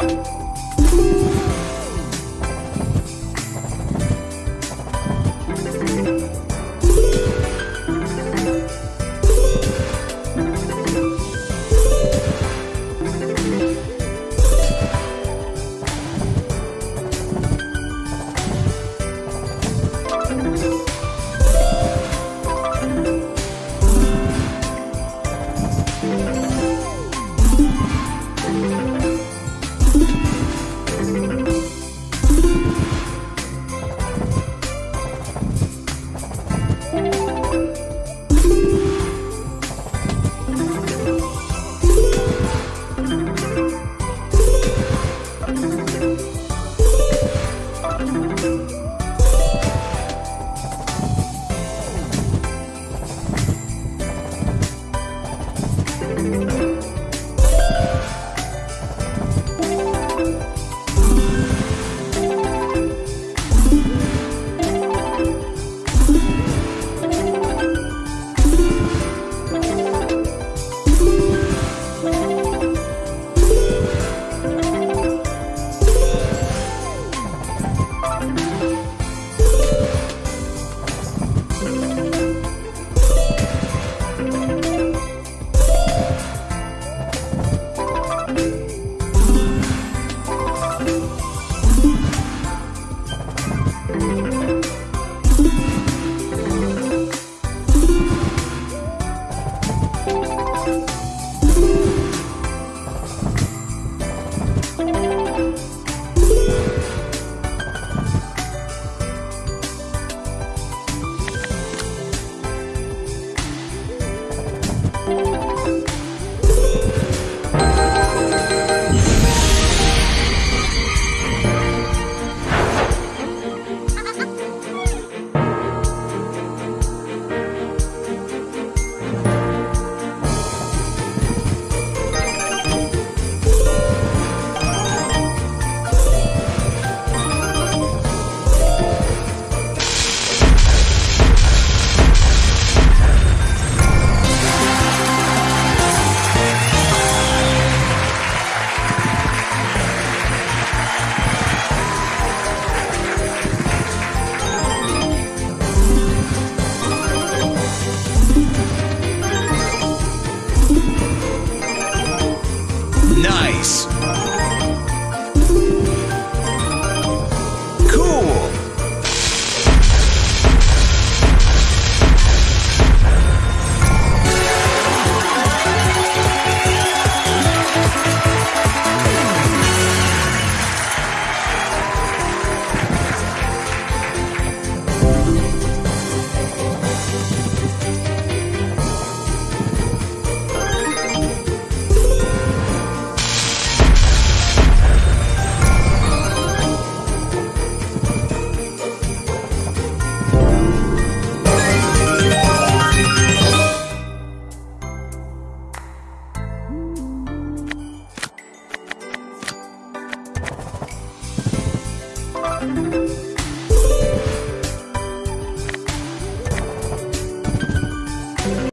Bye.